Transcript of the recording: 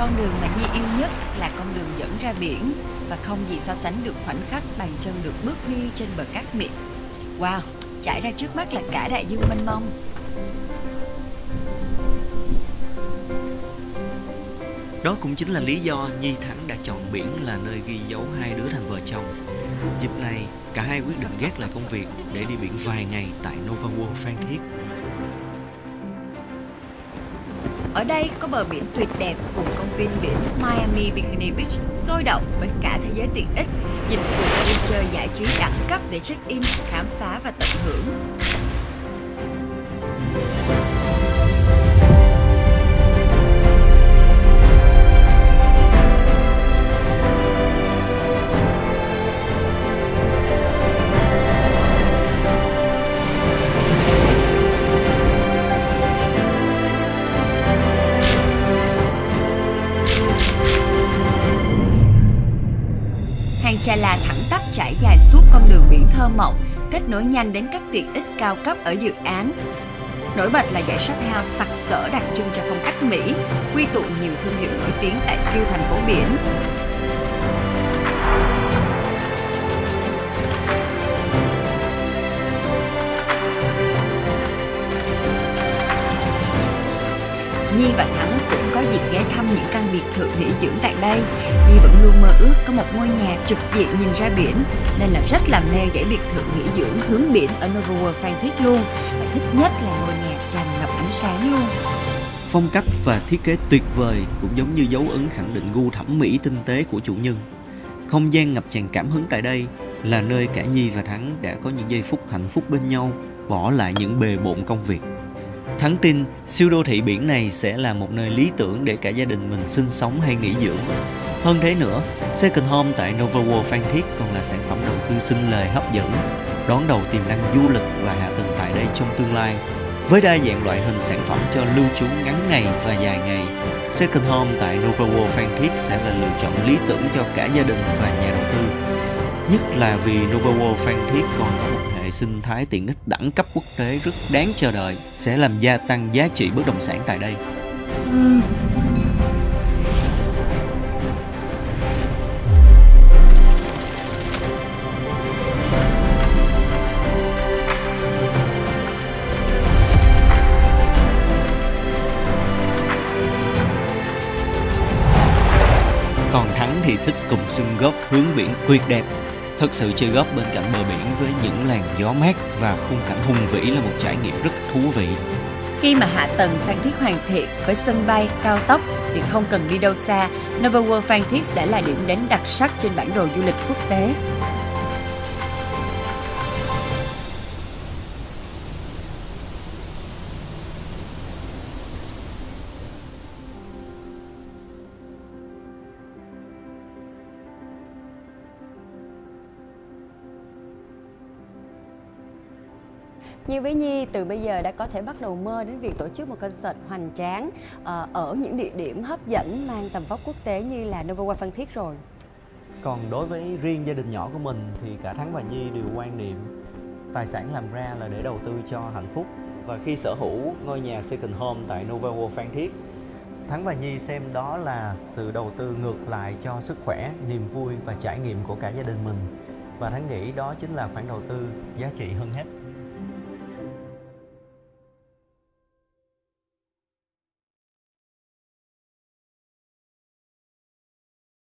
Con đường mà Nhi yêu nhất là con đường dẫn ra biển và không gì so sánh được khoảnh khắc bàn chân được bước đi trên bờ cát mịn. Wow, trải ra trước mắt là cả đại dương mênh mông. Đó cũng chính là lý do Nhi Thắng đã chọn biển là nơi ghi dấu hai đứa thành vợ chồng. Dịp này, cả hai quyết định gác lại công việc để đi biển vài ngày tại Nova World Phan Thiết. Ở đây có bờ biển tuyệt đẹp cùng công viên biển Miami Bikini Beach sôi động với cả thế giới tiện ích, dịch vụ vui chơi giải trí đẳng cấp để check-in, khám phá và tận hưởng. Hàng Chà thẳng tắp trải dài suốt con đường biển thơ mộng, kết nối nhanh đến các tiện ích cao cấp ở dự án. Nổi bật là dãy shop house sặc sỡ đặc trưng cho phong cách Mỹ, quy tụ nhiều thương hiệu nổi tiếng tại siêu thành phố biển. Nhi và Thắng cũng có dịp ghé thăm những căn biệt thự nghỉ dưỡng tại đây. Nhi vẫn luôn mơ ước có một ngôi nhà trực diện nhìn ra biển, nên là rất là mê dãy biệt thự nghỉ dưỡng hướng biển ở Nova World Phan Thiết luôn. Và thích nhất là ngôi nhà tràn ngập ánh sáng luôn. Phong cách và thiết kế tuyệt vời cũng giống như dấu ấn khẳng định gu thẩm mỹ tinh tế của chủ nhân. Không gian ngập tràn cảm hứng tại đây là nơi cả Nhi và Thắng đã có những giây phút hạnh phúc bên nhau, bỏ lại những bề bộn công việc. Thắng tin siêu đô thị biển này sẽ là một nơi lý tưởng để cả gia đình mình sinh sống hay nghỉ dưỡng. Hơn thế nữa, Second Home tại Nova World Phan Thiết còn là sản phẩm đầu tư sinh lời hấp dẫn, đón đầu tiềm năng du lịch và hạ tầng tại đây trong tương lai. Với đa dạng loại hình sản phẩm cho lưu trú ngắn ngày và dài ngày, Second Home tại Nova World Phan Thiết sẽ là lựa chọn lý tưởng cho cả gia đình và nhà đầu tư. Nhất là vì Nova World Phan Thiết còn có một hệ sinh thái tiện ích đẳng cấp quốc tế rất đáng chờ đợi, sẽ làm gia tăng giá trị bất động sản tại đây. Uhm. Còn Thắng thì thích cùng sân góp hướng biển tuyệt đẹp. Thật sự chơi góp bên cạnh bờ biển với những làn gió mát và khung cảnh hùng vĩ là một trải nghiệm rất thú vị. Khi mà hạ tầng Phan Thiết hoàn thiện với sân bay, cao tốc thì không cần đi đâu xa, Nova World Phan Thiết sẽ là điểm đến đặc sắc trên bản đồ du lịch quốc tế. Như với Nhi, từ bây giờ đã có thể bắt đầu mơ đến việc tổ chức một concert hoành tráng ờ, ở những địa điểm hấp dẫn mang tầm vóc quốc tế như là Nova World Phan Thiết rồi. Còn đối với riêng gia đình nhỏ của mình thì cả Thắng và Nhi đều quan niệm tài sản làm ra là để đầu tư cho hạnh phúc. Và khi sở hữu ngôi nhà second home tại Nova World Phan Thiết Thắng và Nhi xem đó là sự đầu tư ngược lại cho sức khỏe, niềm vui và trải nghiệm của cả gia đình mình. Và Thắng nghĩ đó chính là khoản đầu tư giá trị hơn hết.